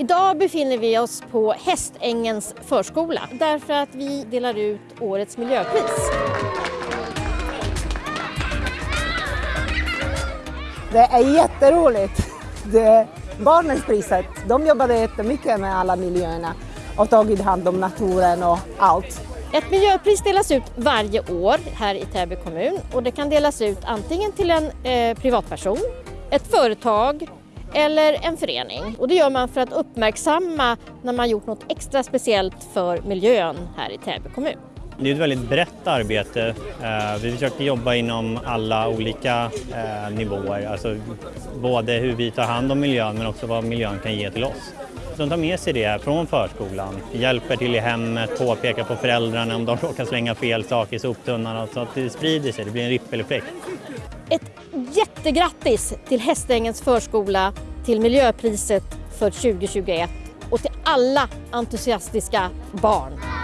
Idag befinner vi oss på Hästängens förskola därför att vi delar ut årets miljöpris. Det är jätteroligt. Det, barnens priset, de jobbade jättemycket med alla miljöerna och tagit hand om naturen och allt. Ett miljöpris delas ut varje år här i Täby kommun och det kan delas ut antingen till en eh, privatperson, ett företag eller en förening. Och det gör man för att uppmärksamma när man gjort något extra speciellt för miljön här i Täby kommun. Det är ett väldigt brett arbete. Eh, vi försöker jobba inom alla olika eh, nivåer, alltså både hur vi tar hand om miljön men också vad miljön kan ge till oss. De tar med sig det från förskolan, hjälper till i hemmet, påpekar på föräldrarna om de råkar slänga fel saker i soptunnan så att det sprider sig, det blir en rippeleffekt. Ett jättegrattis till Hästängens förskola, till miljöpriset för 2021 och till alla entusiastiska barn.